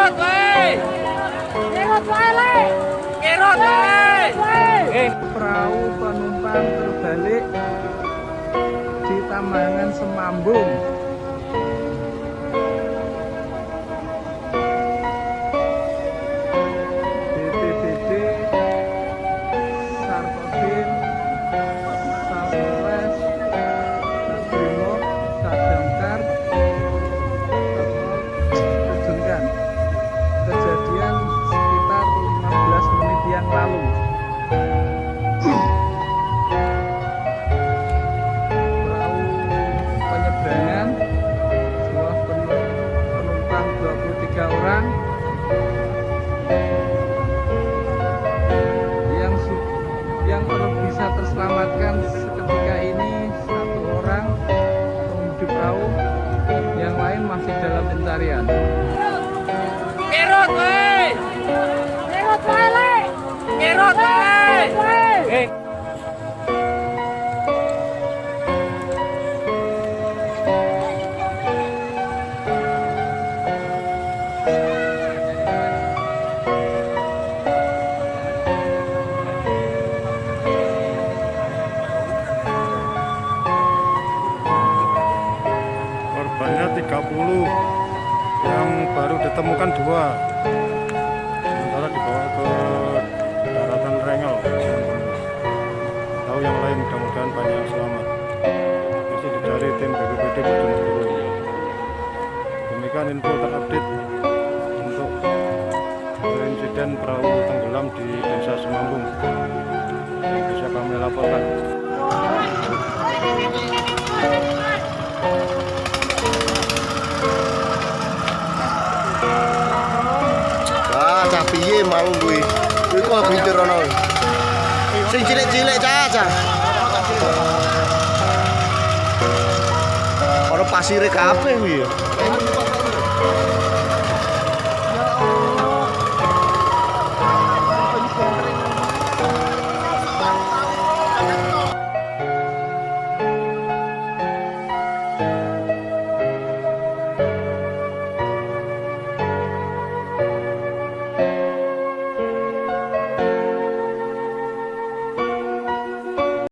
Gerot, woi. Gerot, woi, Gerot, woi. Eh, perahu penumpang terbalik di tamanan Semambung. Terselamatkan seketika ini. Satu orang pengemudi perahu yang lain masih dalam pencarian Kerot, wae. korbannya 30 yang baru ditemukan dua tim BPBD Bojonegoro demikian info terupdate untuk insiden perahu tenggelam di desa Semambung bisa kami laporkan Ah, cah piye mau kuwi? Kuwi kok bintir ana. Sing cilik-cilik cah. Pasire kabeh kuwi.